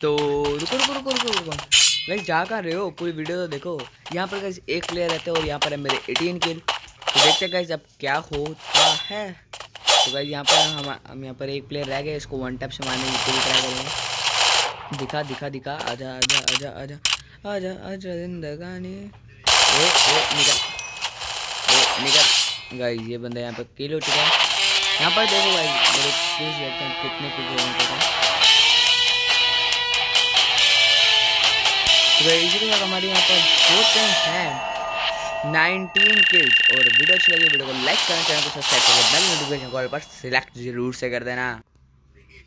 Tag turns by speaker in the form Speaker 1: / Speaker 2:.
Speaker 1: तो रुको रुको रुको रुको रुको। भाई जा कर रहे हो? पूरी वीडियो तो देखो। यहाँ पर गाइस एक प्लेयर रहते हैं और यहाँ पर है मेरे 18 किल तो देखते गाइस अब क्या होता है। तो गाइस यहाँ पर हम हम यहाँ पर एक प्लेयर रह गए इसको वन टैप से मारने की पूरी ट्राई करेंगे। दिखा दिखा दिखा। आजा आजा आजा आजा। आजा आजा जिंदगानी ओ ओ, निकल। ओ, निकल। गाइस ये बंदा यहाँ पर किल हो चुका है। यहाँ पर देखो गाइस मेरे किल्स देखते हैं कितने किल हो। इसी के हमारे यहाँ पर। होते हैं। नाइनटीन किल्स और वीडियो अच्छी लगी, वीडियो को लाइक करना चैनल को सब्सक्राइब करके बेल नोटिफिकेशन कॉल पर सिलेक्ट ज़रूर से कर देना।